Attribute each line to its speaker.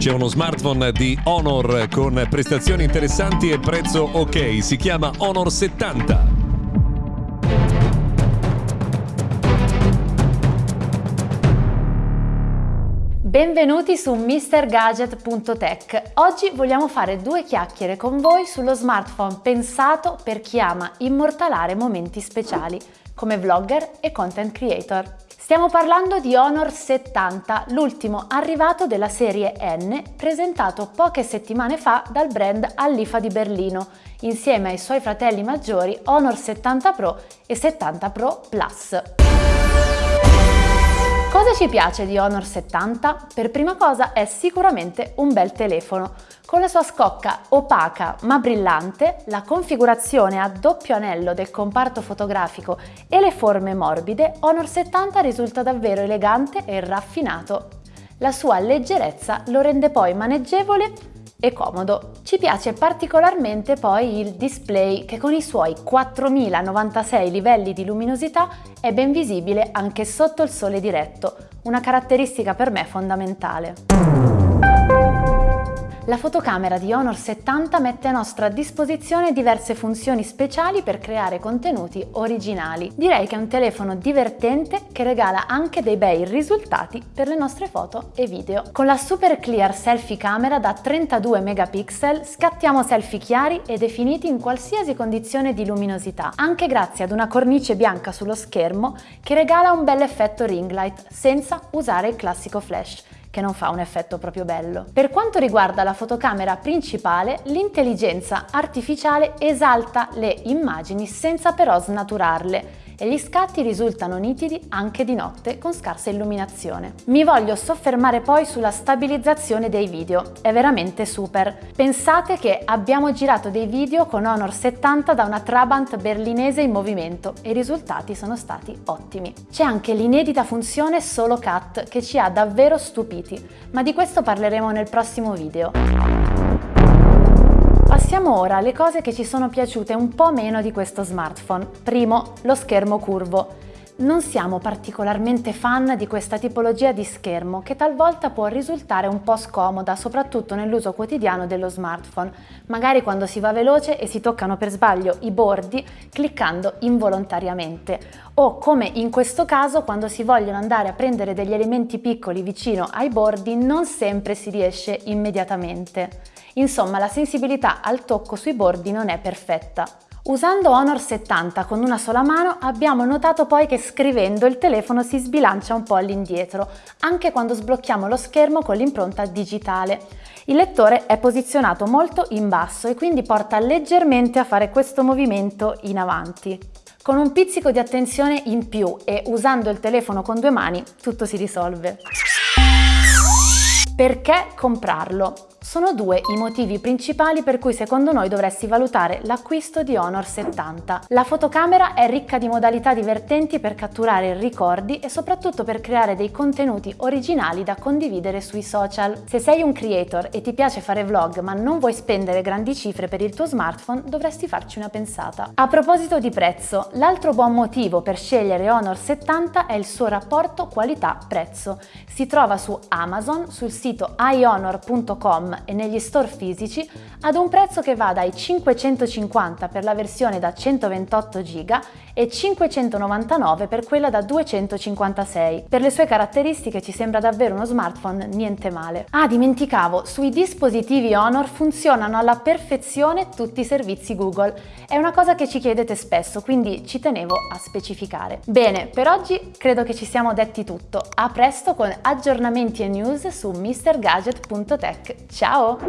Speaker 1: C'è uno smartphone di Honor con prestazioni interessanti e prezzo ok, si chiama Honor 70.
Speaker 2: Benvenuti su MrGadget.tech. Oggi vogliamo fare due chiacchiere con voi sullo smartphone pensato per chi ama immortalare momenti speciali, come vlogger e content creator. Stiamo parlando di Honor 70, l'ultimo arrivato della serie N, presentato poche settimane fa dal brand all'IFA di Berlino, insieme ai suoi fratelli maggiori Honor 70 Pro e 70 Pro Plus. Cosa ci piace di Honor 70? Per prima cosa è sicuramente un bel telefono. Con la sua scocca opaca ma brillante, la configurazione a doppio anello del comparto fotografico e le forme morbide, Honor 70 risulta davvero elegante e raffinato. La sua leggerezza lo rende poi maneggevole e comodo. Ci piace particolarmente poi il display che con i suoi 4096 livelli di luminosità è ben visibile anche sotto il sole diretto, una caratteristica per me fondamentale. La fotocamera di Honor 70 mette a nostra disposizione diverse funzioni speciali per creare contenuti originali. Direi che è un telefono divertente che regala anche dei bei risultati per le nostre foto e video. Con la Super Clear Selfie Camera da 32 megapixel scattiamo selfie chiari e definiti in qualsiasi condizione di luminosità, anche grazie ad una cornice bianca sullo schermo che regala un bel effetto ring light senza usare il classico flash che non fa un effetto proprio bello. Per quanto riguarda la fotocamera principale, l'intelligenza artificiale esalta le immagini senza però snaturarle e gli scatti risultano nitidi anche di notte con scarsa illuminazione. Mi voglio soffermare poi sulla stabilizzazione dei video, è veramente super. Pensate che abbiamo girato dei video con Honor 70 da una Trabant berlinese in movimento e i risultati sono stati ottimi. C'è anche l'inedita funzione Solo Cut che ci ha davvero stupiti, ma di questo parleremo nel prossimo video. Passiamo ora alle cose che ci sono piaciute un po' meno di questo smartphone. Primo, lo schermo curvo. Non siamo particolarmente fan di questa tipologia di schermo che talvolta può risultare un po' scomoda, soprattutto nell'uso quotidiano dello smartphone, magari quando si va veloce e si toccano per sbaglio i bordi cliccando involontariamente o come in questo caso quando si vogliono andare a prendere degli elementi piccoli vicino ai bordi non sempre si riesce immediatamente. Insomma, la sensibilità al tocco sui bordi non è perfetta. Usando Honor 70 con una sola mano abbiamo notato poi che scrivendo il telefono si sbilancia un po' all'indietro, anche quando sblocchiamo lo schermo con l'impronta digitale. Il lettore è posizionato molto in basso e quindi porta leggermente a fare questo movimento in avanti. Con un pizzico di attenzione in più e usando il telefono con due mani tutto si risolve. Perché comprarlo? Sono due i motivi principali per cui secondo noi dovresti valutare l'acquisto di Honor 70. La fotocamera è ricca di modalità divertenti per catturare ricordi e soprattutto per creare dei contenuti originali da condividere sui social. Se sei un creator e ti piace fare vlog ma non vuoi spendere grandi cifre per il tuo smartphone, dovresti farci una pensata. A proposito di prezzo, l'altro buon motivo per scegliere Honor 70 è il suo rapporto qualità-prezzo. Si trova su Amazon, sul sito ionor.com e negli store fisici ad un prezzo che va dai 550 per la versione da 128 GB e 599 per quella da 256. Per le sue caratteristiche ci sembra davvero uno smartphone niente male. Ah, dimenticavo, sui dispositivi Honor funzionano alla perfezione tutti i servizi Google. È una cosa che ci chiedete spesso, quindi ci tenevo a specificare. Bene, per oggi credo che ci siamo detti tutto. A presto con aggiornamenti e news su mrgadget.tech. Ciao!